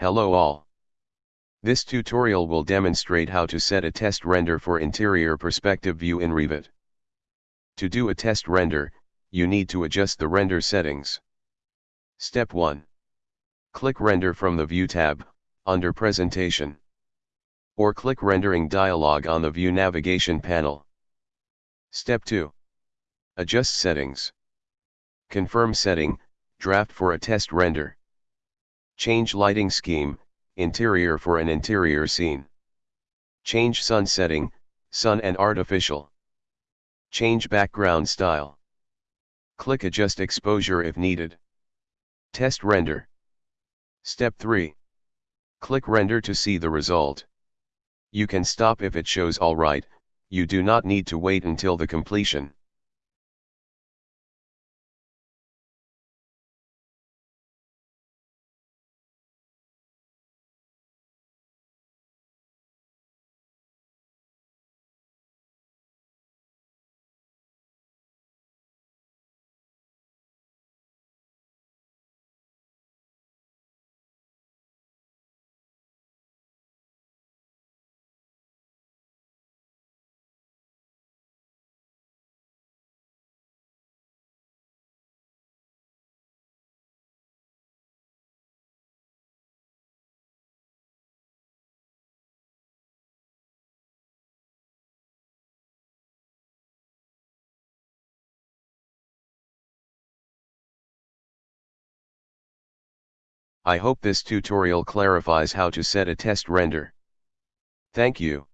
Hello all. This tutorial will demonstrate how to set a test render for interior perspective view in Revit. To do a test render, you need to adjust the render settings. Step 1. Click Render from the View tab, under Presentation. Or click Rendering dialog on the View navigation panel. Step 2. Adjust settings. Confirm setting, draft for a test render. Change lighting scheme, interior for an interior scene. Change sun setting, sun and artificial. Change background style. Click adjust exposure if needed. Test render. Step 3. Click render to see the result. You can stop if it shows alright, you do not need to wait until the completion. I hope this tutorial clarifies how to set a test render. Thank you.